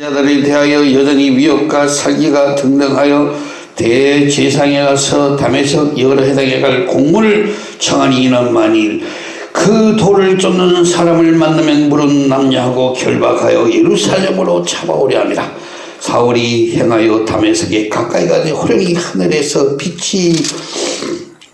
자들에 대하여 여전히 위협과 살기가 등등하여 대제상에 가서 담에서 여러 해당에 갈 공문을 청하니 이는 만일 그 돌을 쫓는 사람을 만나면 물은 남녀하고 결박하여 예루살렘으로 잡아오려 합니다. 사울이 행하여 담에서게 가까이 가되 호령이 하늘에서 빛이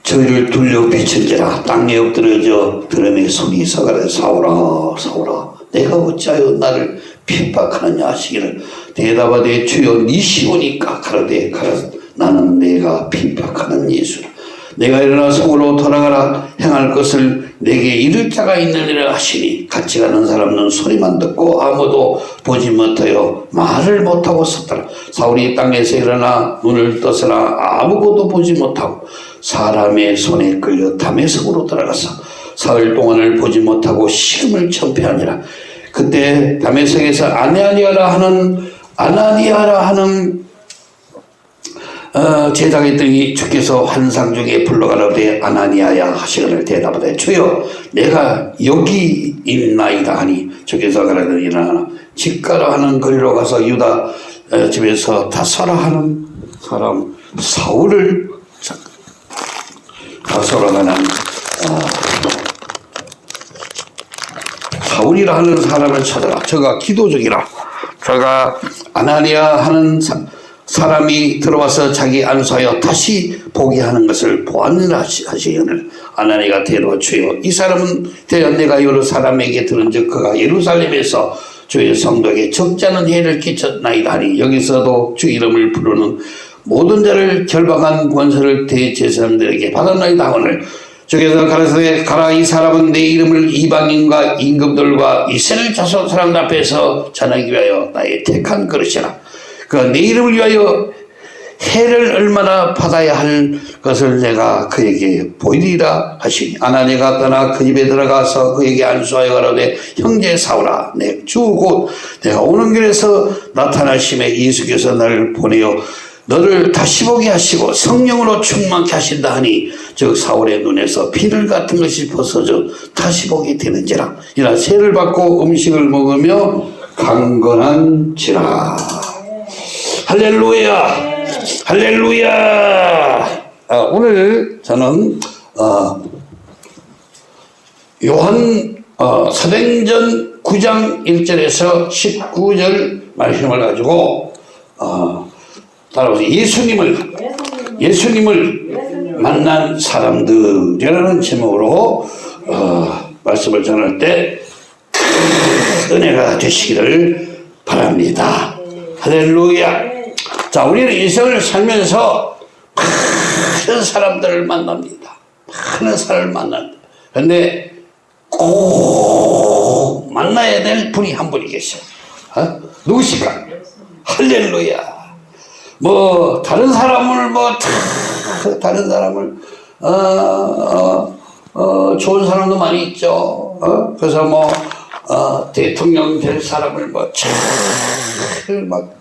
저희를 둘러 비친지라 땅에 엎드려져 드럼에 손이 서가래 사오라 사오라 내가 어찌하여 나를 핍박하느냐 하시기를 대답하되 주여 니 시오니까 가라되 가라. 나는 내가 핍박하는 예수라 내가 일어나 성으로 돌아가라. 행할 것을 내게 이를 자가 있느니라 하시니 같이 가는 사람은 소리만 듣고 아무도 보지 못하여 말을 못하고 섰더라. 사울이 땅에서 일어나 눈을 떠서나 아무것도 보지 못하고 사람의 손에 끌려 담에석으로 들어가서 사흘 동안을 보지 못하고 식음을 청폐하니라 그때 담에석에서 아나니아라 하는 아나니아라 하는 어, 제자겠더니 주께서 환상 중에 불러가라되 아나니아야 하시거늘 대답하되 주여 내가 여기 있나이다 하니 주께서 가라되 일어나라 집가라 하는 거리로 가서 유다 어, 집에서 다사라 하는 사람 사울을 다사라 하는 어, 사울이라 하는 사람을 찾아라. 저가 기도적이라. 저가 아나니아 하는 사, 사람이 들어와서 자기 안수하여 다시 보게 하는 것을 보았느라 하시기를 아나니가 대로 주여. 이 사람은 대여 내가 여러 사람에게 들은 즉 그가 예루살렘에서 주의 성도에게 적잖은 해를 끼쳤나이다 하니 여기서도 주 이름을 부르는 모든 자를 결박한 권세를 대제사장들에게 받았나이다 오늘 주께서 가라사대 가라 이 사람은 내 이름을 이방인과 임금들과 이스라엘 자손 사람들 앞에서 전하기 위하여 나의 택한 그릇이라. 그내 이름을 위하여 해를 얼마나 받아야 할 것을 내가 그에게 보이리라 하시니. 아나니가 떠나 그 집에 들어가서 그에게 안수하여 가라되 형제 사오라. 내 주 곧 내가 오는 길에서 나타나심에 예수께서 나를 보내어 너를 다시 보게 하시고 성령으로 충만케 하신다 하니 즉 사울의 눈에서 피를 같은 것이 벗어져 다시 보게 되는지라. 이나 세를 받고 음식을 먹으며 강건한지라. 할렐루야! 할렐루야! 아, 오늘 저는 어, 요한 어, 사도행전 9장 1절에서 19절 말씀을 가지고 어, 따라서 예수님을 예수님을 만난 사람들이라는 제목으로 어, 말씀을 전할 때 은혜가 되시기를 바랍니다. 할렐루야. 자, 우리는 인생을 살면서 많은 사람들을 만납니다. 많은 사람을 만납니다. 그런데 꼭 만나야 될 분이 한 분이 계셔요. 어? 누구실까? 할렐루야. 뭐 다른 사람을 뭐 다른 사람을 어, 어, 어, 좋은 사람도 많이 있죠. 어? 그래서 뭐 어, 대통령 될 사람을 뭐잘막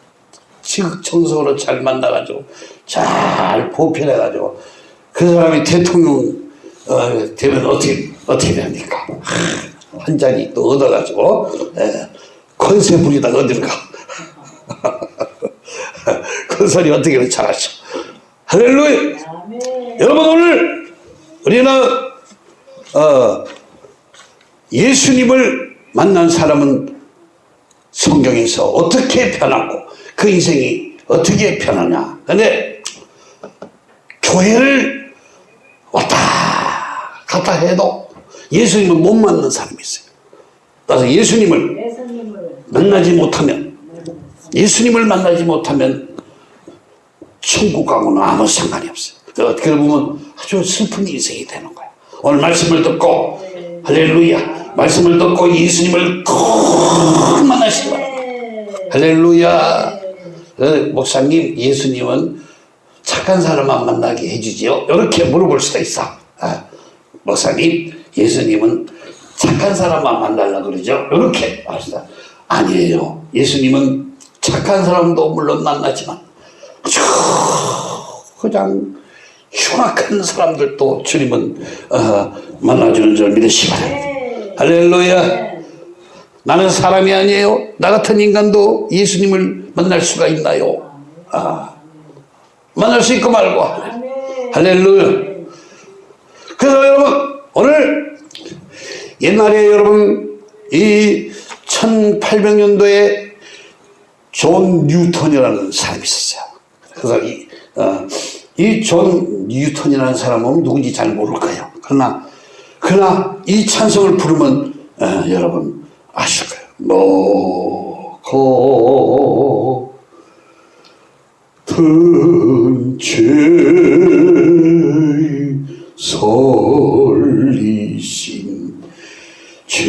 지극정성으로 잘 만나가지고 잘 보필해가지고 그 사람이 대통령 어, 되면 어떻게 어떻게 됩니까? 한 자리 또 얻어가지고 예, 권세 부리다가 어디로 가? 그 소리 어떻게 잘하죠? 할렐루야! 여러분 오늘 우리는 어, 예수님을 만난 사람은 성경에서 어떻게 변하고 그 인생이 어떻게 변하냐. 근데 교회를 왔다 갔다 해도 예수님을 못 만난 사람이 있어요. 따라서 예수님을 만나지 못하면 예수님을 만나지 못하면 천국 가고는 아무 상관이 없어요. 어떻게 보면 아주 슬픈 인생이 되는 거야. 오늘 말씀을 듣고 할렐루야 말씀을 듣고 예수님을 꼭 만나시기 바랍니다. 할렐루야 어, 목사님 예수님은 착한 사람만 만나게 해주지요. 이렇게 물어볼 수도 있어. 아, 목사님 예수님은 착한 사람만 만나려고 그러죠. 이렇게 말합니다. 아니에요. 예수님은 착한 사람도 물론 만나지만 그냥 흉악한 사람들도 주님은 어, 만나주는 줄 믿으시기 바랍니다. 할렐루야. 나는 사람이 아니에요. 나 같은 인간도 예수님을 만날 수가 있나요? 아, 만날 수 있고 말고. 할렐루야. 그래서 여러분, 오늘 옛날에 여러분, 이 1800년도에 존 뉴턴이라는 사람이 있었어요. 그래서 이, 어, 이존 뉴턴이라는 사람은 누군지 잘 모를 거예요. 그러나, 그러나 이 찬송을 부르면 어, 여러분 아실 거예요. 놓고 든죄 설리신 주내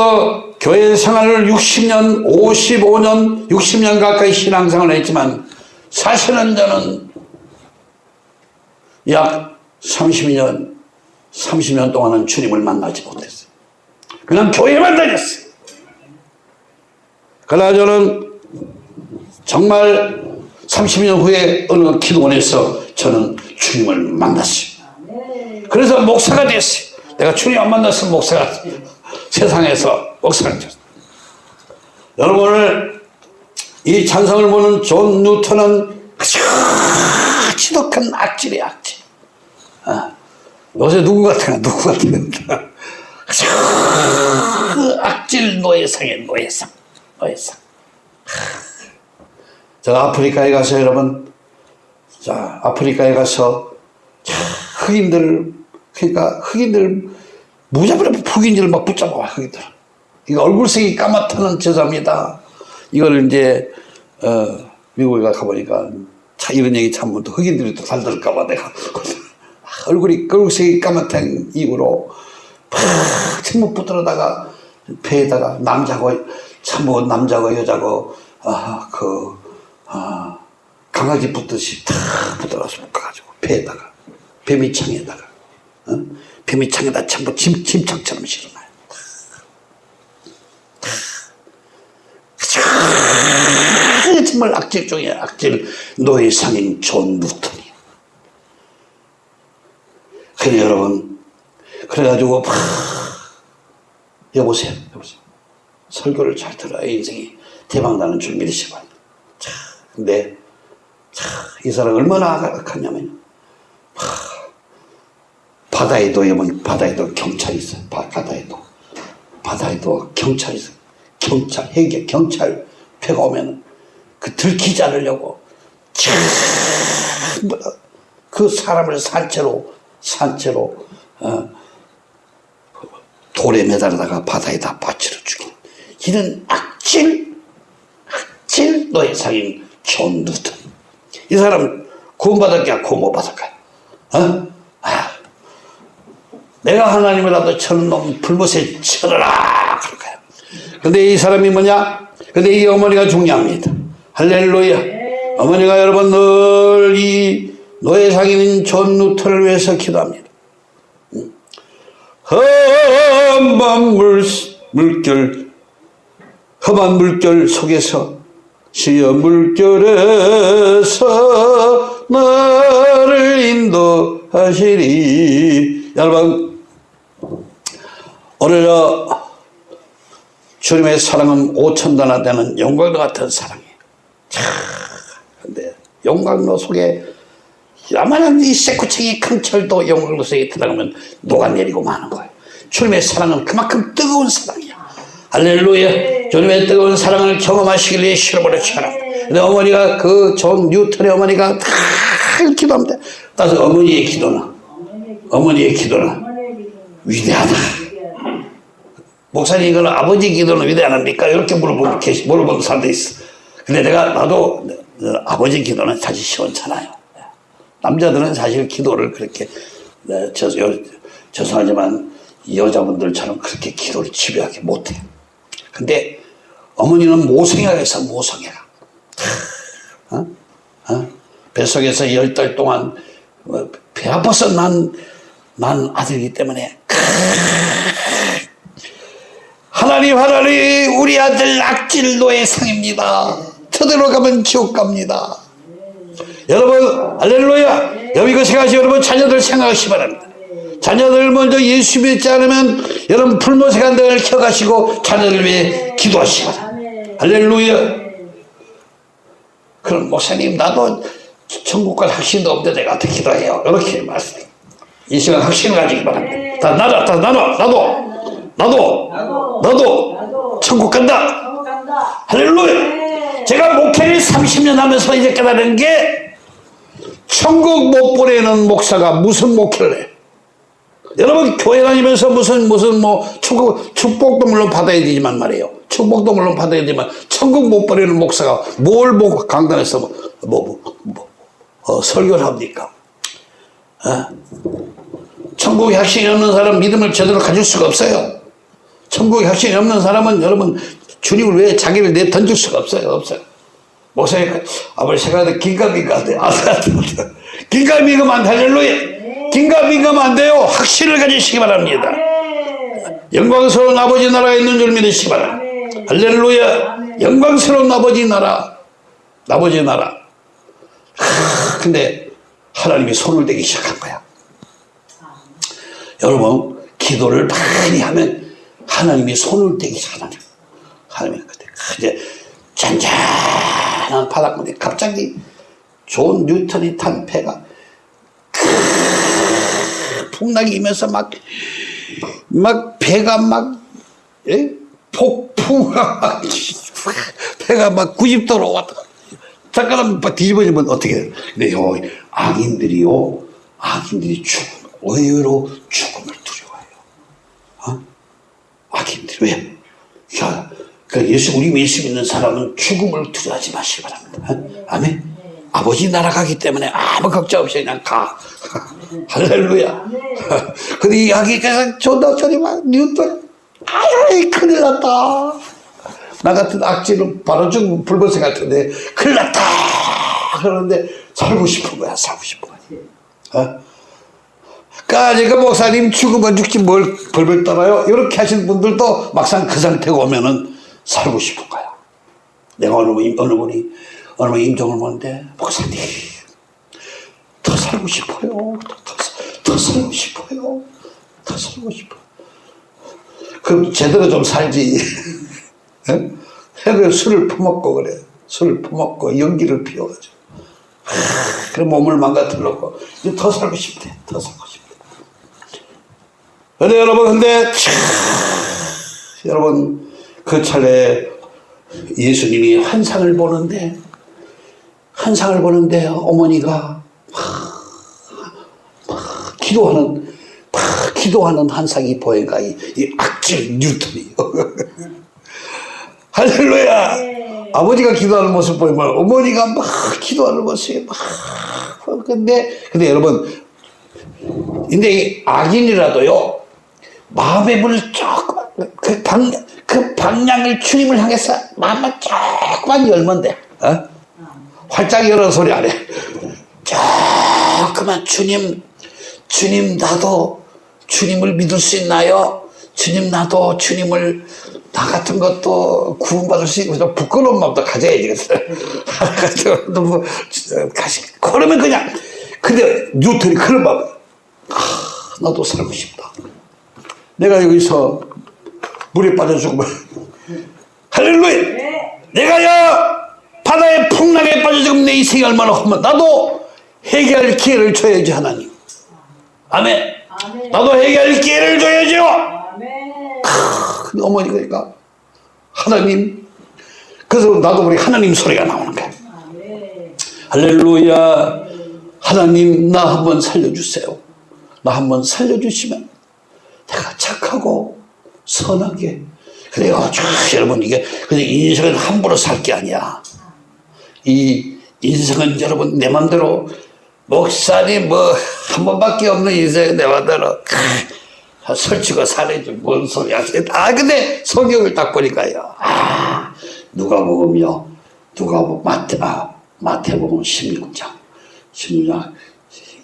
저도 저도 교회 생활을 60년 55년 60년 가까이 신앙생활을 했지만 사실은 저는 약 30년 30년 동안은 주님을 만나지 못했어요 그냥 교회만 다녔어요 그러나 저는 정말 30년 후에 어느 기도원에서 저는 주님을 만났어요. 그래서 목사가 됐어요. 내가 주님 안 만났으면 목사가 세상에서 됐어요. 여러분 오늘 이 찬송을 보는 존 뉴턴은 지독한 악질이야 악질. 아, 요새 누구 같아 누구 아주 그 악질 노예상의 노예상 노예상. 저 아프리카에 가서 여러분, 자, 아프리카에 가서, 자, 흑인들, 그러니까 흑인들, 무자비로 흑인들을 막 붙잡아, 흑인들. 이거 얼굴색이 까맣다는 저자입니다. 이걸 이제, 어, 미국에 가보니까, 차, 이런 얘기 참면 또 흑인들이 또 살들을까봐 내가. 얼굴이, 얼굴색이 까맣다는 이유로, 팍, 침묵 붙들어다가, 배에다가 남자고, 참뭐 남자고 여자고, 아, 그, 아, 강아지 붙듯이 탁 붙어가서 묶어가지고 배에다가 배밑창에다가 어? 배밑창에다 전부 짐, 짐창처럼 실어놔요. 정말 악질 중에 악질 노예상인 존 뉴턴이. 그래 여러분 그래가지고 막 여보세요 여보세요 설교를 잘 들어야 인생이 대박나는 줄 믿으시고 자, 근데 자, 이 사람 얼마나 악하냐면 바다에도 여러분 바다에도 경찰이 있어요. 바, 바다에도 바다에도 경찰이 있어요. 경찰 해계 경찰 배가 오면 그 들키지 않으려고 그 사람을 산채로 산채로 어, 돌에 매달다가 바다에다 빠뜨려 죽인 이런 악질 악질 노예상인 존 뉴턴 이 사람 구원받을까 구원 받을까요? 어? 아, 내가 하나님이라도 저런 놈 불못에 쳐라 그럴까요? 근데 이 사람이 뭐냐? 근데 이 어머니가 중요합니다. 할렐루야. 어머니가 여러분 늘 이 노예상인 존 뉴턴을 위해서 기도합니다. 험한 물, 물결, 험한 물결 속에서 시험 물결에서 나를 인도하시리. 여러분, 오늘 주님의 사랑은 오천단화 되는 영광과 같은 사랑이에요. 참, 근데 영광로 속에 야만한 이 새구챙이 큰 철도 영광로 속에 들어가면 녹아내리고 마는 거예요. 주님의 사랑은 그만큼 뜨거운 사랑이야. 할렐루야. 주님의 뜨거운 사랑을 경험하시길 위해 실어버려 쳐라. 근데 어머니가 그 존 뉴턴의 어머니가 다 기도합니다. 따라서 어머니의 기도나, 어머니의 기도나 위대하다. 목사님 이거는 아버지 기도는 위대하니까 이렇게 물어보는 물어보는 사람도 있어. 근데 내가 나도 아버지 기도는 사실 시원찮아요. 남자들은 사실 기도를 그렇게 네, 저, 저, 죄송하지만 여자분들처럼 그렇게 기도를 집요하게 못해요. 근데 어머니는 모성애가 있어, 모성애가. 어? 어? 뱃속에서 열 달 동안 어, 배 아파서 난, 난 아들이기 때문에 하나님 하나님 우리 아들 악질노의 상입니다. 저대로 가면 지옥 갑니다. 여러분 할렐루야 여기 그 생각하시 여러분 자녀들 생각하시 기 바랍니다. 자녀들 먼저 예수 믿지 않으면 여러분 한 등을 켜가시고 자녀들 위해 바랍니다. 할렐루야 그럼 목사님 나도 천국 갈 확신도 없는데 내가 어떻게 기도해요? 이렇게 말씀해요. 이 시간 확신을 가지기 바랍니다. 다 나눠, 다 나눠, 나도, 나도, 나도, 천국 간다. 할렐루야. 제가 목회를 30년 하면서 이제 깨달은 게 천국 못 보내는 목사가 무슨 목회를 해? 여러분 교회 다니면서 무슨 무슨 뭐 천국 축복도 물론 받아야 되지만 말이에요. 축복도 물론 받아야 되지만 천국 못 보내는 목사가 뭘 보고 강단에서 뭐, 뭐, 뭐, 뭐 어, 설교를 합니까? 어? 천국에 확신이 없는 사람 믿음을 제대로 가질 수가 없어요. 천국에 확신이 없는 사람은 여러분 주님을 왜 자기를 내 던질 수가 없어요. 없어요. 아버지 생각하는데 긴가민가 안 돼. 아, 긴가민가면 안 돼. 할렐루야. 긴가민가면 안 돼요. 확신을 가지시기 바랍니다. 영광스러운 아버지 나라에 있는 줄 믿으시기 바랍니다. 할렐루야. 영광스러운 아버지 나라. 아버지 나라. 하, 근데 하나님이 손을 대기 시작한 거야. 여러분 기도를 많이 하면 하나님이 손을 대기 거야. 하나님이 그때 이제 잔잔한 바닷물에 갑자기 존 뉴턴이 탄 배가 크- 풍랑이 이면서 막, 막 배가 막, 예? 폭풍가 막, 배가 막 90도로 왔다. 잠깐 막 뒤집어지면 어떻게 돼요? 근데 요, 악인들이요, 악인들이 죽음, 의외로 죽음을? 악인들이 왜? 야, 그 예수 우리 예수 믿는 사람은 죽음을 두려워하지 마시기 바랍니다. 어? 아멘. 아버지 나라 가기 때문에 아무 걱정 없이 그냥 가. 할렐루야. 근데 이 아기가 존나 저리 막 뉴턴 아유 큰일 났다. 나 같은 악질은 바로 죽으면 불보세 같은데 큰일 났다. 그러는데 살고 싶은 거야 살고 싶은 거야. 어? 까지 그 목사님 죽으면 죽지 뭘 벌벌 떨어요? 이렇게 하시는 분들도 막상 그 상태가 오면은 살고 싶은 거야. 내가 어느 분, 어느 분이, 어느 분 임종을 보는데, 목사님, 더 살고 싶어요. 더, 더, 더 살고 싶어요. 더 살고 싶어요. 그럼 제대로 좀 살지. 예? 해그 술을 퍼먹고 그래. 술을 퍼먹고 연기를 피워가지고. 하, 그럼 몸을 망가뜨려고. 더 살고 싶대. 더 살고 싶대. 근데 여러분, 근데, 참, 여러분, 그 차례 예수님이 환상을 보는데, 환상을 보는데 어머니가 막, 막 기도하는, 막 기도하는 환상이 보여가, 이, 이 악질 뉴턴이. 할렐루야! 아버지가 기도하는 모습 보이면 어머니가 막 기도하는 모습이 막, 근데, 근데 여러분, 근데 이 악인이라도요, 마음의 문을 조금, 그 방, 그 방향을 주님을 향해서 마음만 조금만 열면 돼. 어? 활짝 열어 소리 안 해. 조금만 주님, 주님 나도 주님을 믿을 수 있나요? 주님 나도 주님을 나 같은 것도 구원받을 수 있고 좀 부끄러운 마음도 가져야지. 너무 가시 그러면 그냥 근데 뉴턴이 그런 마음. 아, 나도 살고 싶다. 내가 여기서 물에 빠져 죽으면 할렐루야. 내가야 바다의 풍랑에 빠져 죽으면 내 인생이 얼마나 험한 나도 회개할 기회를 줘야지 하나님. 아멘. 아멘. 나도 회개할 기회를 줘야죠. 아멘. 근데 어머니가 그러니까 하나님 그래서 나도 우리 하나님 소리가 나오는 거야. 아멘. 할렐루야. 하나님 나 한번 살려주세요. 나 한번 살려주시면 내가 착하고 선하게 그래요. 쭉 여러분 이게 근데 인생은 함부로 살 게 아니야. 이 인생은 여러분 내 맘대로 목사님 뭐한 번밖에 없는 인생 내 맘대로 아, 설치고 살해지 뭔 소리야. 아, 근데 성경을 딱 보니까요. 아, 누가 보면요. 누가 보면 마태, 아, 마태복음 16장. 16장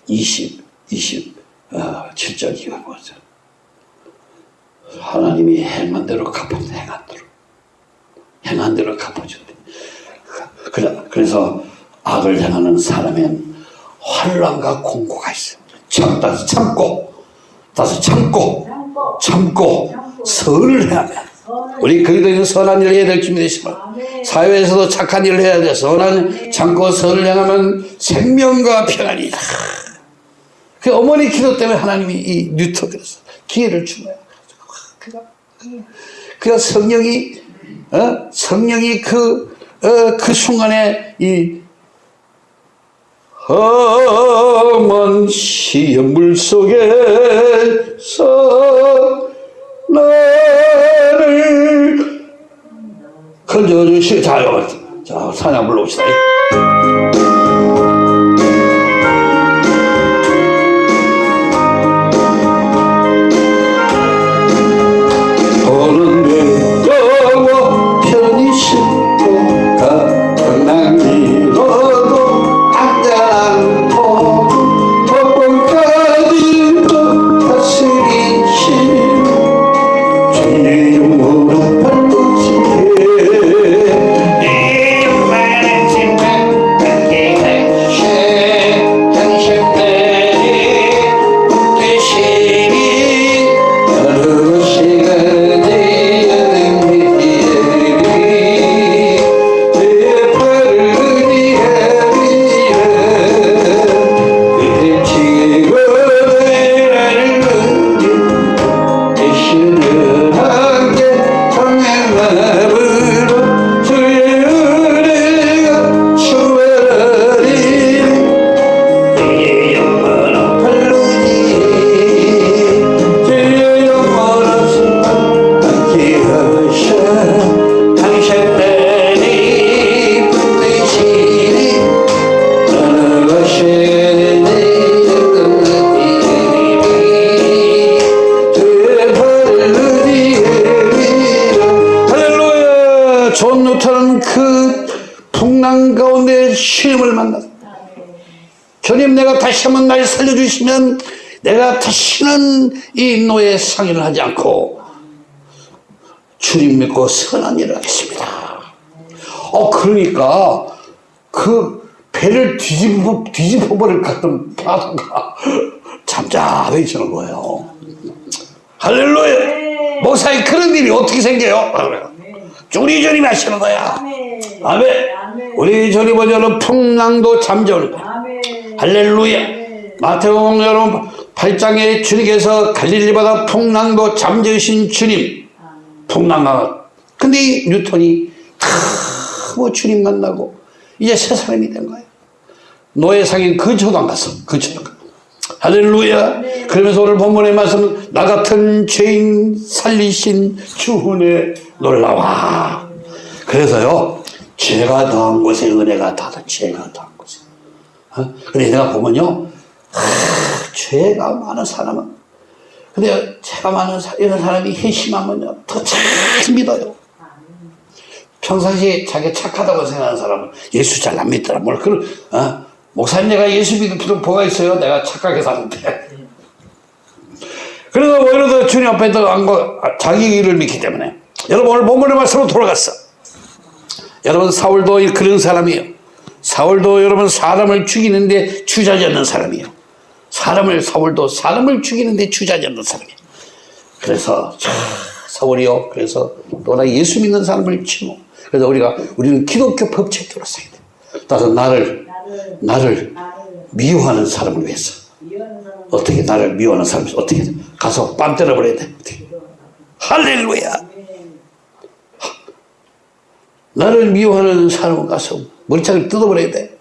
20, 20, 어, 7절 이거 보죠. 하나님이 행한 대로 갚아준다, 행한 대로. 행한 대로 갚아준대. 그래, 그래서 악을 행하는 사람엔 환란과 공고가 있어. 참, 다시 참고, 다시 참고, 참고 참고, 참고. 선을 해야 돼. 우리 그리스도인은 선한 일을 해야 될 준비 되시고 아멘. 사회에서도 착한 일을 해야 돼. 선한 참고 선을 행하면 생명과 평안이다. 그 어머니 기도 때문에 하나님이 이 뉴턴 그래서 기회를 준 거야. 그가 그 성령이 어? 성령이 그, 어, 그 순간에 이 험한 시험물 속에서 나를 건져주시 자. 자, 사냥 불러봅시다. 다시 한번 날 살려주시면 내가 다시는 이 노예 상의를 하지 않고 주님 믿고 선한 일을 하겠습니다 어 그러니까 그 배를 뒤집어 뒤집어 버릴 것 같은 파도가 잠잠해지는 거예요. 할렐루야. 목사님 그런 일이 어떻게 생겨요? 우리 주님이 하시는 거야. 아멘. 우리 주님 보자는 풍랑도 잠재우는 거야. 할렐루야. 아멘. 마태복음 여러분 8장에 주님께서 갈릴리 바다 풍랑도 잠재우신 주님. 풍랑아. 근데 이 뉴턴이 다뭐 주님 만나고 이제 새 사람이 된 거예요. 노예상인 근처도 안 갔어. 근처도 안 갔어. 할렐루야. 그러면서 오늘 본문의 말씀은 나 같은 죄인 살리신 주은혜 놀라와. 그래서요, 죄가 더한 곳에 은혜가 더하다. 죄가 더한 곳에. 어? 근데 내가 보면요, 하, 죄가 많은 사람은, 근데 죄가 많은 사, 이런 사람이 회심하면요, 더잘 믿어요. 평상시에 자기 착하다고 생각하는 사람은 예수 잘 안 믿더라. 뭘, 그, 어? 목사님 내가 예수 믿을 필요 뭐가 있어요? 내가 착하게 사는데. 그래서 오히려 더 주님 앞에 더안 거, 자기 일을 믿기 때문에. 여러분 오늘 본문의 말씀으로 돌아갔어. 여러분 사울도 그런 사람이에요. 사울도 여러분 사람을 죽이는데 주저하지 않는 사람이에요. 사람을 사울도 사람을 죽이는데 주저하지 않는 사람이에요. 그래서 자, 사울이요. 그래서 너나 예수 믿는 사람을 치고 그래서 우리가 우리는 기독교 법칙대로 살아야 돼. 따라서 나를 나를 미워하는 사람을 위해서 어떻게 나를 미워하는 사람을 위해서 어떻게 가서 뺨 때려버려야 돼. 어떻게. 할렐루야. 나를 미워하는 사람은 가서 머리차를 뜯어버려야 돼.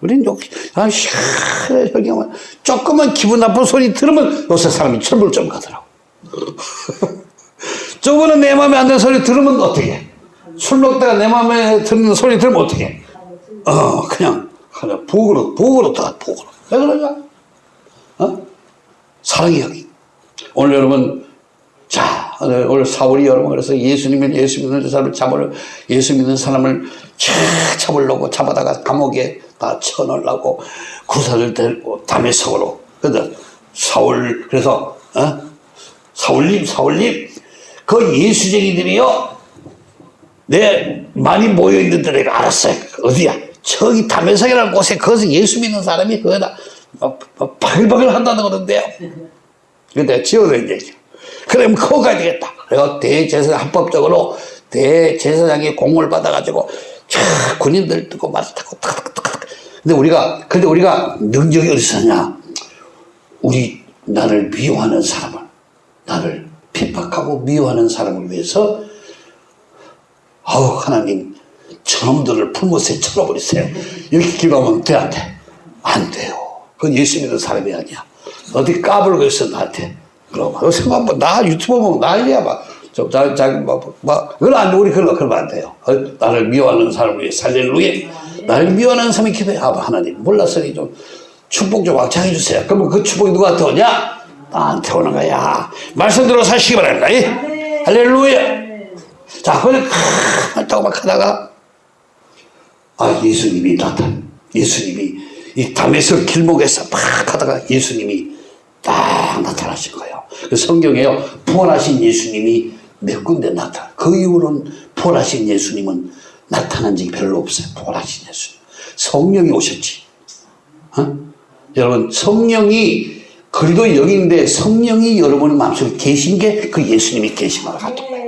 우린 욕, 아, 시원해, 혈경만. 조금만 기분 나쁜 소리 들으면 요새 사람이 철불점 가더라고. 저번에 내 마음에 안 드는 소리 들으면 어떻게? 술 먹다가 내 마음에 드는 소리 들으면 어떻게? 어, 그냥, 그냥 부엌으로, 부엌으로 다 부엌으로. 왜 그러냐? 어? 사랑이 여기. 오늘 여러분, 자, 오늘 오늘 사울이 여러분 그래서 예수님을 예수 믿는 사람을 잡으려 예수 믿는 사람을 차 잡으려고 잡아다가 감옥에 다 쳐넣으려고 구사를 데리고 담에석으로 그래서 사울 그래서 어? 사울님 사울님 그 예수쟁이들이요 내 많이 모여 있는 데 내가 알았어요 어디야 저기 담에석이라는 곳에 거기서 예수 믿는 사람이 거기다 바글바글 한다는 거던데요 근데 지어낸 얘기야. 그러면 그거 가야 되겠다. 그래서 대제사장 합법적으로 대제사장이 공을 받아가지고 차 군인들 뜨고 말을 타고 탁탁탁탁. 근데 우리가 근데 우리가 능력이 어디서 냐 우리 나를 미워하는 사람을 나를 핍박하고 미워하는 사람을 위해서 아우 하나님 저놈들을 풀못에 쳐버리세요. 이렇게 기도하면 돼안 돼? 안 돼요. 그건 예수 믿는 사람이 아니야. 어디 까불고 있어 나한테. 그럼 요새 막나 유튜브 보면 난리야 막. 저, 자, 자, 막, 막, 그건 안 돼. 우리 그런 거, 그러면 안 돼요. 어, 나를 미워하는 사람을 위해 살렐루야. 나를 미워하는 사람이 기도해. 아, 하나님, 몰랐으니 좀 축복 좀 확장해 주세요. 그러면 그 축복이 누구한테 오냐? 나한테 오는 거야. 말씀대로 사시기 바랍니다. 예? 할렐루야. 자, 한다고 막 하다가, 아, 예수님이 나타, 예수님이 이 담에서 길목에서 막 하다가 예수님이 딱 나타나신 거예요. 그 성경에요, 부활하신 예수님이 몇 군데 나타나. 그 이후로는 부활하신 예수님은 나타난 적이 별로 없어요. 부활하신 예수님. 성령이 오셨지. 어? 여러분, 성령이, 그리도 여기인데 성령이 여러분의 마음속에 계신 게 그 예수님이 거랑 같은 거예요.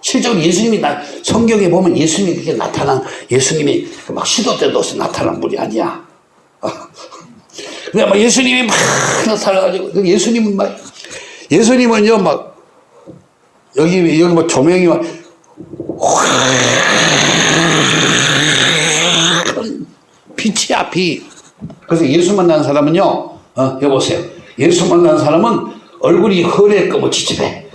실제로 예수님이 나, 성경에 보면 예수님이 그렇게 나타난, 예수님이 막 시도 때도 없이 나타난 분이 아니야. 근데 막 예수님이 막 나타나가지고, 그 예수님은 막, 예수님은요, 막, 여기, 여기 뭐 조명이 막, 빛이야, 빛. 그래서 예수 만난 사람은요, 어, 여보세요. 예수 만난 사람은 얼굴이 허리에 꺼무치집해.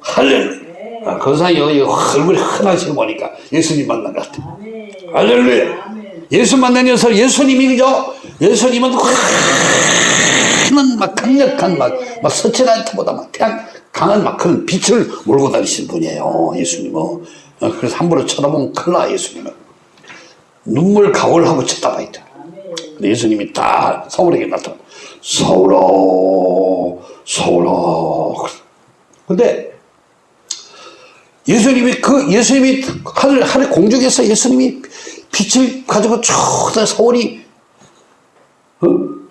할렐루야. 아, 그 사이 여기 얼굴이 흔하시고 보니까 예수님 만난 것 같아. 할렐루야. 예수 만난 녀석 예수님이 그죠? 예수님은 큰, 막 강력한 막, 막 서치라이트보다 막 태양 강한 막 그런 빛을 몰고 다니신 분이에요. 예수님은. 어, 그래서 함부로 쳐다보면 큰일 나, 예수님은. 눈물 가올하고 쳐다봐 있다. 예수님이 딱 사울에게 나타나. 사울아, 사울아. 근데 예수님이 그 예수님이 하늘 하늘 공중에서 예수님이 빛을 가지고 쭉 서울이 어?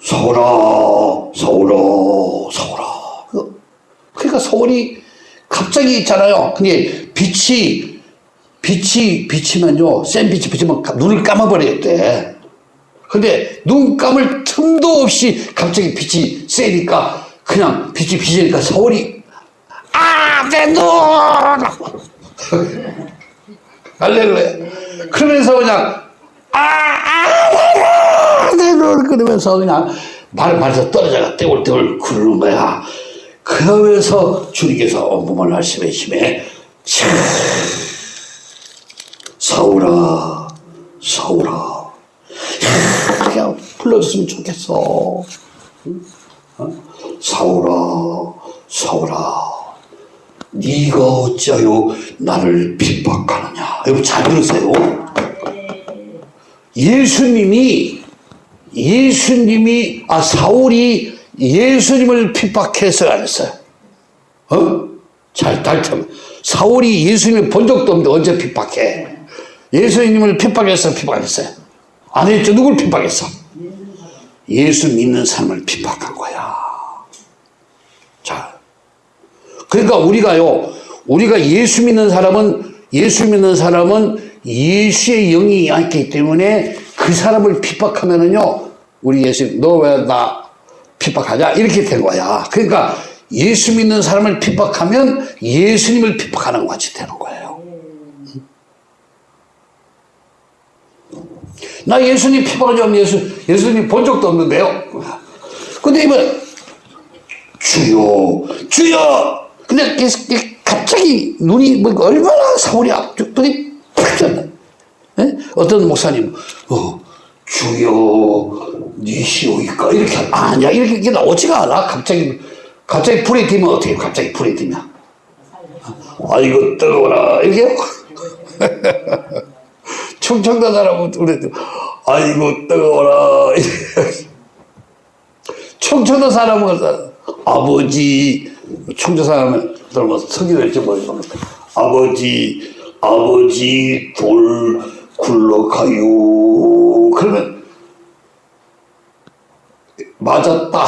서울아 서울아 서울아 그- 그러니까 서울이 갑자기 있잖아요. 근데 빛이 빛이 비치면요 센 빛이 비치면 눈을 감아버리겠대. 근데 눈 감을 틈도 없이 갑자기 빛이 세니까 그냥 빛이 비치니까 서울이 아, 내 눈! 할렐루야. 그러면서 그냥, 아, 아, 내 눈! 그러면서 그냥 말, 말에서 떨어져가 떼굴떼굴 구르는 거야. 그러면서 주님께서 온몸을 말씀에 힘에, 차, 서울아, 서울아. 그냥 불러줬으면 좋겠어. 어? 사울아, 사울아. 네가 어찌하여 나를 핍박하느냐. 여러분 잘 들으세요. 예수님이 예수님이 아 사울이 예수님을 핍박해서 안 했어요. 어? 잘 달참. 사울이 예수님을 본 적도 없는데 언제 핍박해? 예수님을 핍박해서 핍박 안 했어요. 안 했죠. 누굴 핍박했어? 예수 믿는 사람을 핍박한 거야. 자, 그러니까 우리가요, 우리가 예수 믿는 사람은, 예수 믿는 사람은 예수의 영이 있기 때문에 그 사람을 핍박하면은요, 우리 예수, 너왜 나 핍박하냐? 이렇게 된 거야. 그러니까 예수 믿는 사람을 핍박하면 예수님을 핍박하는 것 같이 되는 거예요. 나 예수님 핍박하지 예수, 예수님 본 적도 없는데요. 근데 이번 주여, 주여! 근데 갑자기 눈이 뭐 얼마나 사울이 앞쪽들이 팍 졌나. 예? 어떤 목사님, 어, 주여, 니시오이까? 이렇게, 아니야. 이렇게, 이게 나오지가 않아. 갑자기, 갑자기 불이 튀면 어떻게? 갑자기 불이 튀면. 아이고, 뜨거워라. 이렇게. 충청도 사람은 아이고, 뜨거워라. 충청도 사람은 아버지, 충청 사람은 뭐 성기를 이렇게 것 아버지, 아버지 돌 굴러가요. 그러면 맞았다.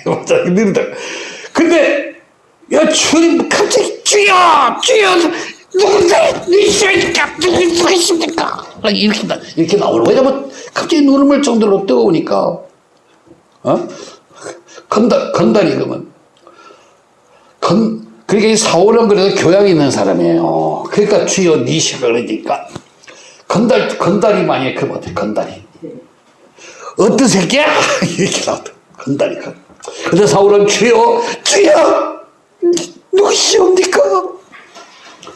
맞아. 이런다. 근데 야 주님 갑자기 주여 주여 누군데 누구십니까 누구십니까 이렇게 나 이렇게 나오는 왜냐면 갑자기 눈을 멀 정도로 뜨거우니까 어 건달 건달이 그러면 건 그러니까 이 사울은 그래도 교양이 있는 사람이에요. 그러니까 주여 니시가 그러니까 건달 건달이 많이 그러면 어때 건달이 어떤 새끼야 이렇게 나왔다 건달이 건. 근데 사울은 주여 주여 누구시옵니까?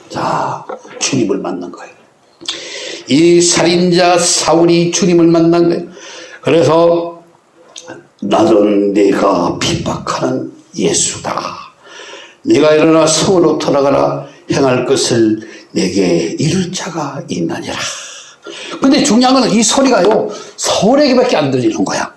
자 주님을 만난 거예요. 이 살인자 사울이 주님을 만난 거예요. 그래서 나는 내가 핍박하는 예수다. 네가 일어나 성으로 돌아가라 행할 것을 내게 이룰 자가 있나니라. 근데 중요한 건 이 소리가요 서울에게밖에 안 들리는 거야.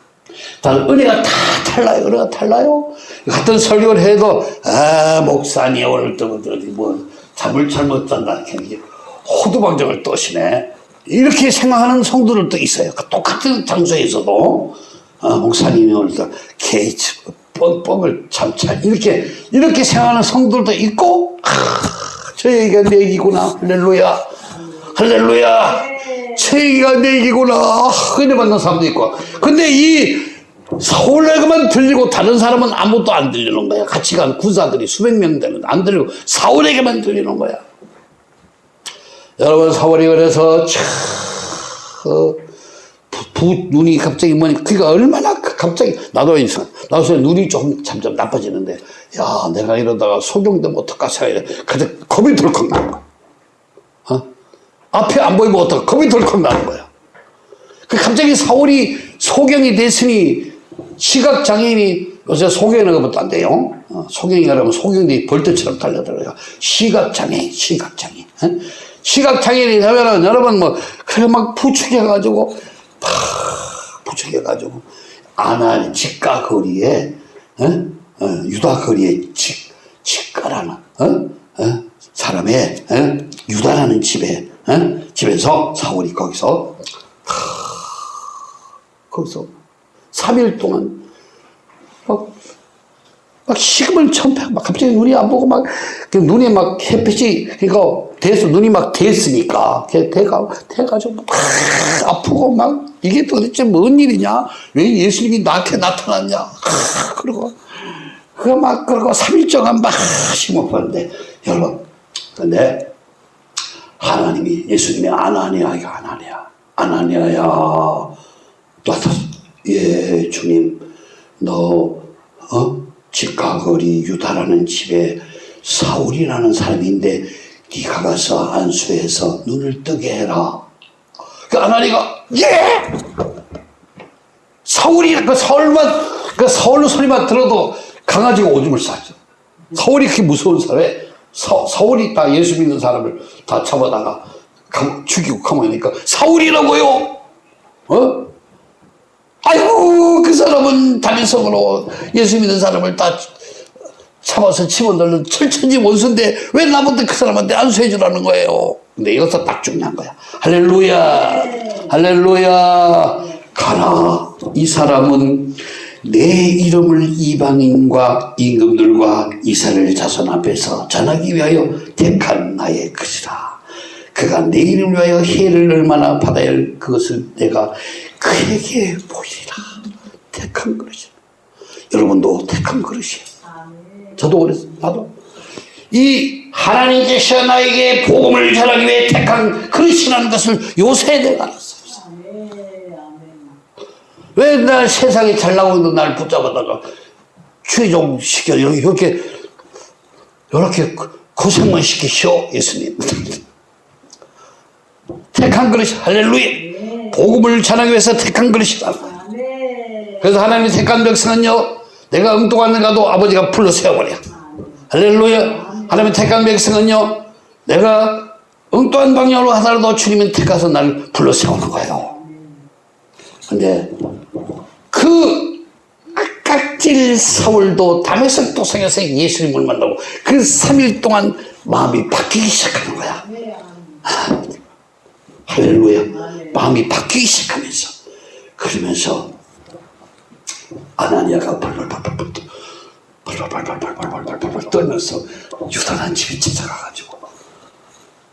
다른 은혜가 다 달라요. 은혜가 달라요. 같은 설교를 해도 아 목사님 오늘 또 어디 뭐 잠을 잘 못 잔다 이렇게 호두방정을 떠시네. 이렇게 생각하는 성도들도 있어요. 그 똑같은 장소에서도 어, 목사님이 오늘 또 게이츠 뻥뻥을 참잘 이렇게 이렇게 생각하는 성도들도 있고 아, 저 얘기가 내 얘기구나. 할렐루야. 할렐루야. 저 얘기가 내 얘기구나. 은혜 받는 사람도 있고. 근데 이 서울에게만 들리고 다른 사람은 아무것도 안 들리는 거야. 같이 간 군사들이 수백 명 되는 안 들리고 사울에게만 들리는 거야. 여러분 사울이 그래서 참 어, 부, 부, 눈이 갑자기 뭐니? 그니까 얼마나 그 갑자기 나도 인상 나도 눈이 조금 점점 나빠지는데 야 내가 이러다가 소경되면 어떡까 생각해 근데 겁이 덜컥 나는 거야. 어? 앞에 안 보이면 어떡 겁이 덜컥 나는 거야. 그 갑자기 사울이 소경이 됐으니 시각장애인이 요새 소경이라고 하면 안 돼요. 어, 소경이라고 하면 소경들이 벌떼처럼 달려들어요. 시각장애인 시각장애인. 어? 시각장애인이 되면은 여러분 뭐 그래 막 부축해가지고 팍 부축해가지고 아나 직가 거리에 어? 어, 유다 거리에 직 직가라는 어? 어? 사람의 어? 유다라는 집에 어? 집에서 사울이 거기서 하, 거기서 3일 동안 막, 막 식음을 천패 막 갑자기 눈이 안 보고 막 눈에 막 햇빛이 그러니까 돼서 눈이 막 됐으니까 대가 돼가지고 막 아프고 막 이게 도대체 뭔 일이냐 왜 예수님이 나한테 나타났냐 그러고 그막 그러고 3일 동안 막 심호흡하는데 여러분 근데 하나님이 예수님이 아나니아가 아나니아 아나니아야 나타났어 예 주님 너 어? 직가거리 유다라는 집에 사울이라는 사람인데 네가 가서 안수해서 눈을 뜨게 해라. 그 아나니가 예! 사울이 그 서울만 그 서울 소리만 들어도 강아지가 오줌을 싸죠. 서울이 그렇게 무서운 사람에 서, 서울이 다 예수 믿는 사람을 다 잡아다가 감, 죽이고 가만히니까 사울이라고요. 어? 아이고 그 사람은 다민성으로 예수 믿는 사람을 다 잡아서 집어넣는 철천지 원수인데 왜 나한테 그 사람한테 안수해 주라는 거예요. 근데 이것도 딱 중요한 거야. 할렐루야, 할렐루야. 가라. 이 사람은 내 이름을 이방인과 임금들과 이스라엘 자손 앞에서 전하기 위하여 택한 나의 것이라. 그가 내 이름을 위하여 해를 얼마나 받아야 할 그것을 내가 그에게 보이리라. 택한 그릇이야. 여러분도 택한 그릇이에요. 저도 그랬어. 나도. 이 하나님께서 나에게 복음을 전하기 위해 택한 그릇이라는 것을 요새 내가 알았어요. 왜 날 세상에 잘 나오고 있는 날 붙잡아다가 최종 시켜 이렇게 이렇게 이렇게 고생만 시키시오 예수님. 택한 그릇이 할렐루야. 복음을 전하기 위해서 택한 그릇이다. 그래서 하나님이 택한 백성은요 내가 엉뚱한 데 가도 아버지가 불러 세워버려. 할렐루야. 하나님의 택한 백성은요, 내가 엉뚱한 방향으로 하더라도 주님은 택해서 날 불러 세우는 거예요. 근데 그 악각질 사울도 담에서 도성에서 예수님을 만나고 그 3일 동안 마음이 바뀌기 시작하는 거야. 하, 할렐루야. 마음이 바뀌기 시작하면서 그러면서 아나니아가 벌벌벌벌벌 벌벌벌벌벌벌벌 떨면서 유다란 집에 찾아가가지고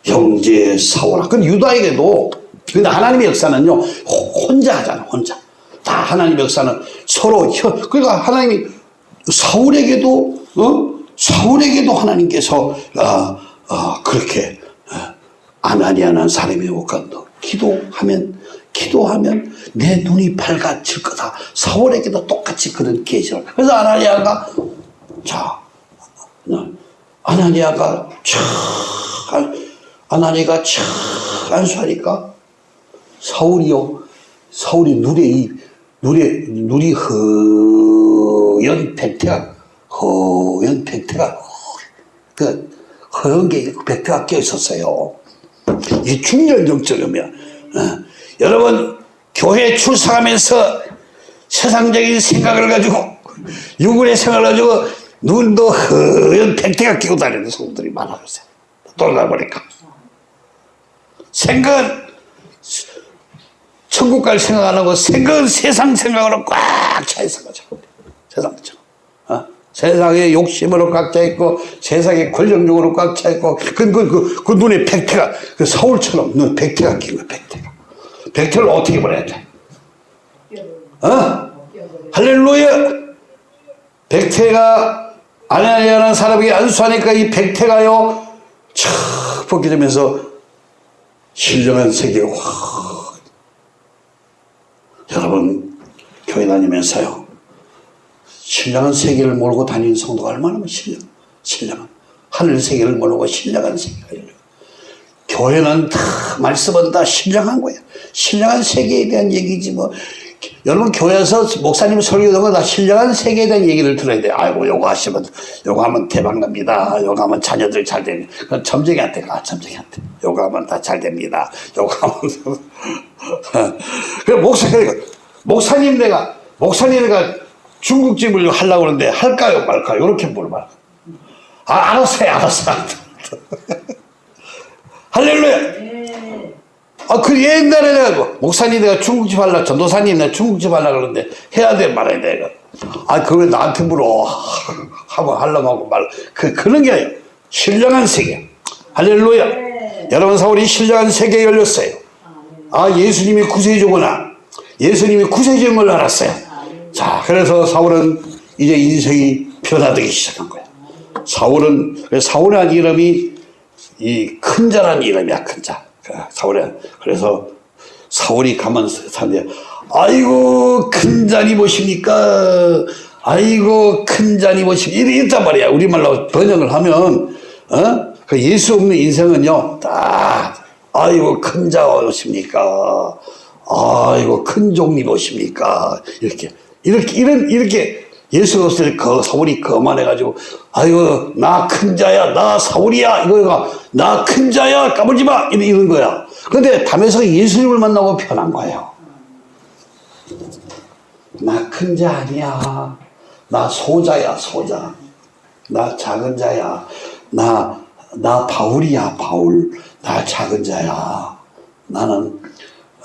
형제 사오라. 그 유다에게도 근데 하나님의 역사는요 호- 혼자 하잖아 혼자. 다 하나님의 역사는 서로 혀, 그러니까 하나님이 사울에게도 어? 사울에게도 하나님께서 어, 어, 그렇게 어, 아나니아는 사람이 오까 너 기도하면 기도하면 내 눈이 밝아질 거다. 사울에게도 똑같이 그런 계시를. 그래서 아나니아가 자 어, 아나니아가 촥 아나니아가 촥 안수하니까 사울이요 사울이 눈에 이 눈에 눈이 허연 백태가 허연 백태가 그 허연 게 백태가 껴 있었어요. 이 중년 정적이면 어. 여러분 교회 출석하면서 세상적인 생각을 가지고 육은의 생각을 가지고 눈도 허연 백태가 끼고 다니는 성도들이 많아졌어요. 돌아다 보니까 생각은 천국 갈 생각 안 하고 생각은 세상 생각으로 꽉 차 있어 가지고 세상처럼 어? 세상의 욕심으로 꽉 차 있고 세상의 권력욕으로 꽉 차 있고 그, 그, 그, 그 눈에 백태가 그 서울처럼 눈 백태가 낀 거야 백태가 백태를 어떻게 보내야 돼? 어? 할렐루야 백태가 아나니아라는 사람에게 안수하니까 이 백태가요 촥 벗겨지면서 신령한 세계가 확 여러분 교회 다니면서요. 신령한 세계를 몰고 다니는 성도가 얼마나 신령 신령한. 하늘 세계를 모르고 신령한 세계가 교회는 다 말씀은 다 신령한 거야 신령한 세계에 대한 얘기지 뭐 여러분 교회에서 목사님 설교하는 다 신령한 세계에 대한 얘기를 들어야 돼. 아이고 요거 하시면 요거 하면 대박 납니다. 요거 하면 자녀들 잘 됩니다 그건 점쟁이한테 가 점쟁이한테 요거 하면 다 잘 됩니다. 요거 하면 그 목사님 목사님 내가 목사님 내가 중국집을 하려고 그러는데 할까요? 말까요? 이렇게 물어봐. 아 알았어 요. 알았어 할렐루야 아, 그 옛날에 내가 뭐, 목사님 내가 중국집 하려, 전도사님 내가 중국집 하려 그러는데 해야 돼 말아야 돼. 이거. 아, 그걸 나한테 물어. 하고 하려고 하고 말. 그, 그런 게 아니에요. 신령한 세계. 할렐루야. 여러분 사울이 신령한 세계에 열렸어요. 아, 예수님이 구세주구나. 예수님이 구세주인 걸 알았어요. 자, 그래서 사울은 이제 인생이 변화되기 시작한 거야. 사울은, 사울이라는 이름이 이 큰 자라는 이름이야, 큰 자. 사울이 그래서 사울이 가면서 사는데 아이고 큰 잔이 보십니까? 아이고 큰 잔이 보십니까? 이랬단 말이야. 우리말로 번역을 하면 어? 그 예수 없는 인생은요. 딱 아이고 큰자 오십니까? 아이고 큰 종이 보십니까? 이렇게 이렇게 이런 이렇게 예수 없을 그 사울이 거만해가지고 아이고 나큰 자야 나 사울이야. 이거가 나 큰 자야 까불지 마. 이런, 이런 거야. 근데 담에서 예수님을 만나고 변한 거예요. 나 큰 자 아니야. 나 소자야 소자. 나 작은 자야. 나 나 바울이야 바울. 나 작은 자야. 나는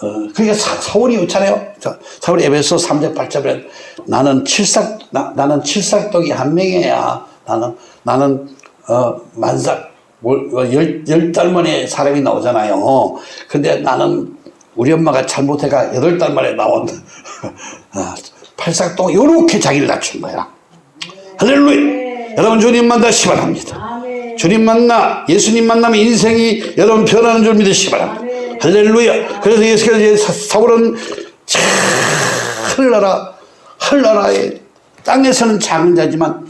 어, 그러니까 사, 사울이 있잖아요. 자, 사울이 에베소 3장 8절에 나는 칠삭 나, 나는 칠삭독이 한 명이야. 나는 나는 어, 만삭 열열 만에 사람이 나오잖아요. 근데 나는 우리 엄마가 잘못해가 여덟 달 만에 나온 어, 팔삭독 이렇게 자기를 낮춘 거야. 할렐루야. 여러분 주님 만나시 바랍니다. 주님 만나 예수님 만나면 인생이 여러분 변하는 줄 믿으시기 바랍니다. 할렐루야. 그래서 예수께서 사울은 하늘나라 하늘나라의 땅에서는 작은 자지만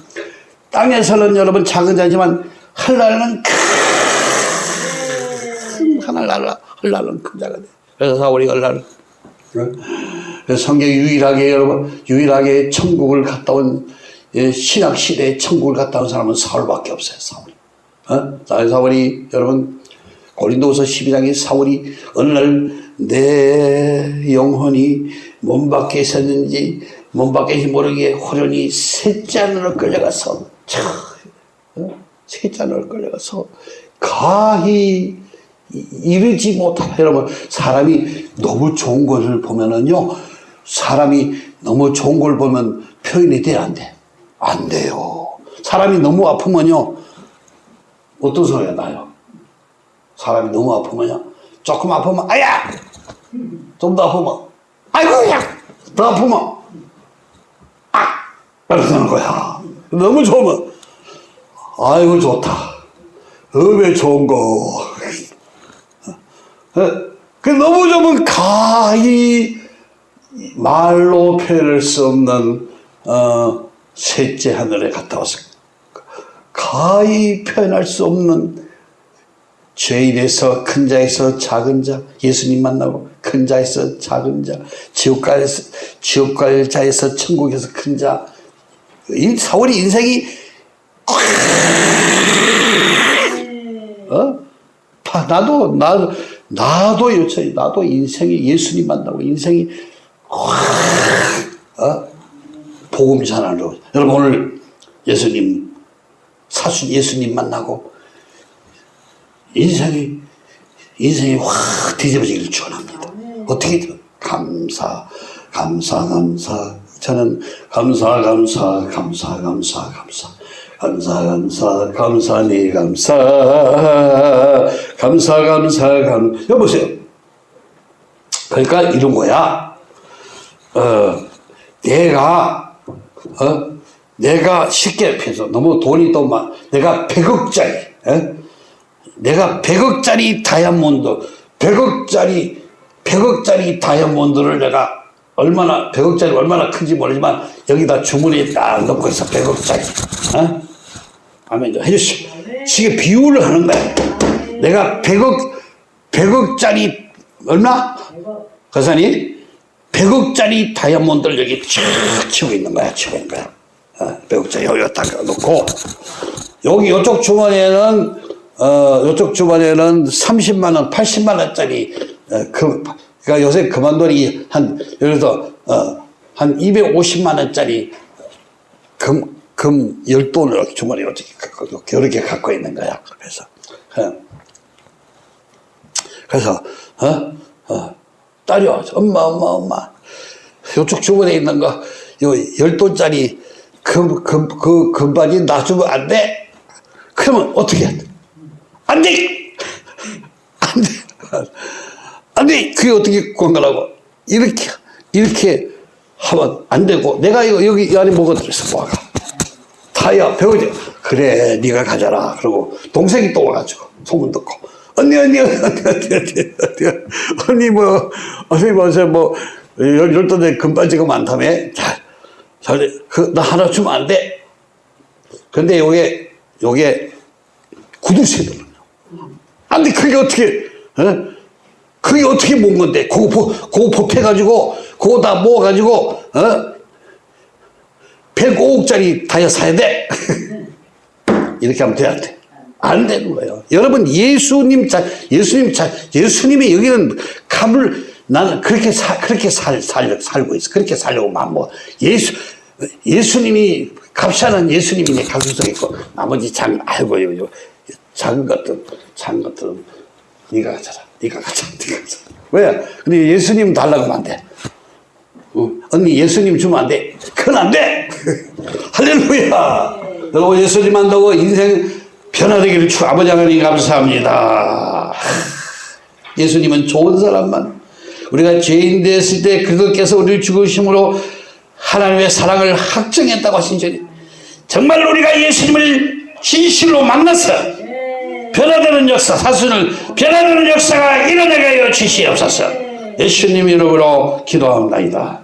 땅에서는 여러분 작은 자지만 하늘나라는 큰 하늘나라 하늘나라는 큰 자가 돼. 그래서 사울이 하늘나라 그래서 성경 유일하게 여러분 유일하게 천국을 갔다 온 예, 신학 시대에 천국을 갔다 온 사람은 사울밖에 없어요. 사울. 어? 자, 사울이 여러분 고린도서 12장에 사울이 어느 날 내 영혼이 몸 밖에 있었는지 몸 밖에 모르게 호련히 셋째 안으로 끌려가서 안으로 끌려가서 가히 이- 이르지 못하다 여러분 사람이 너무 좋은 것을 보면은요 사람이 너무 좋은 걸 보면 표현이 돼안 돼? 안 돼요 사람이 너무 아프면요 어떤 소리가 나요? 사람이 너무 아프면요. 조금 아프면 아야! 좀 더 아프면 아이고! 야더 아프면 아! 이러는 거야. 너무 좋으면 아이고 좋다. 음에 좋은 거. 어, 그 너무 좋으면 가히 말로 표현할 수 없는 어, 셋째 하늘에 갔다 와서 가히 표현할 수 없는 죄인에서 큰 자에서 작은 자 예수님 만나고 큰 자에서 작은 자 지옥가에서 지옥 갈 자에서 천국에서 큰자이 사울이 인생이 어? 다 나도 나도 나도 요새 나도 인생이 예수님 만나고 인생이 어? 복음 전하러 여러분 오늘 예수님 사수 예수님 만나고 인생이 인생이 확 뒤집어지기를 추원합니다. 어떻게든 감사, 감사, 감사. 저는 감사, 감사, 감사, 감사, 감사. 감사, 감사, 감사니, 네 감사. 감사, 감사, 감. 여보세요. 그러니까 이런 거야. 어, 내가, 어, 내가 쉽게 해서 너무 돈이 또 많, 내가 100억짜리, 에? 어? 내가 100억짜리 다이아몬드 100억짜리 100억짜리 다이아몬드를 내가 얼마나 100억짜리 얼마나 큰지 모르지만 여기다 주머니에 딱 넣고 있어 100억짜리. 어? 아멘. 좀 해주시오. 지금 비유를 하는 거야. 내가 100억 100억짜리 얼마? 거사님? 100억짜리 다이아몬드를 여기 쫙 치고 있는 거야 치고 있는 거야. 어, 100억짜리 여기다 딱 놓고. 여기 이쪽 주머니에는 어 이쪽 주머니에는 30만 원, 80만 원짜리 어, 그 그러니까 요새 그만 돈이 한 예를 들어서 어한 250만 원짜리 금, 금 열돈을 이렇게 주머니에 어떻게 이렇게 갖고 있는 거야. 그래서 어. 그래서 어? 어. 딸이요 엄마 엄마 엄마 이쪽 주머니에 있는 거요 열돈짜리 금, 금, 그 금바지 놔주면 안 돼? 그러면 어떻게 해? 안 돼! 안 돼! 안 돼! 그게 어떻게 건강하고. 이렇게, 이렇게 하면 안 되고. 내가 이거 여기 안에 뭐가 들어있어, 뭐가. 다야, 배우자. 그래, 네가 가져라. 그러고 동생이 또 와가지고 소문 듣고. 언니, 언니, 언니, 언니, 언니, 언니, 언니, 언니 뭐, 언니 뭐, 뭐, 열두 대 금반지가 많다며? 자, 자, 그, 나 하나 주면 안 돼. 근데 요게, 요게 구두쇠들. 안 돼, 그게 어떻게, 어? 그게 어떻게 모은 건데? 그거, 보- 그거 법해가지고, 그거 다 모아가지고, 어? 105억짜리 다이아 사야 돼? 이렇게 하면 돼야 돼. 안 되는 거예요. 여러분, 예수님 자, 예수님 자, 예수님이 여기는 값을 나는 그렇게 사, 그렇게 살, 살, 살고 있어. 그렇게 살려고 마음 먹어. 예수, 예수님이 값하는 예수님이 내 가슴속에 있고, 나머지 장, 아이고, 작은 것들, 작은 것들은 네가 가져라. 네가 가져라. 네가 가져라. 왜? 근데 예수님 달라고 하면 안 돼. 어, 언니 예수님 주면 안 돼. 그건 안 돼. 할렐루야. 여러분 예수님 만나고 인생 변화되기를 주 아버지 하나님 감사합니다. 예수님은 좋은 사람만 우리가 죄인 됐을 때 그것께서 우리를 죽으심으로 하나님의 사랑을 확정했다고 하신 전에 정말 우리가 예수님을 진실로 만나서 변화되는 역사, 사순을 변화되는 역사가 일어나게 하여 주시옵소서. 예수님 이름으로 기도합니다.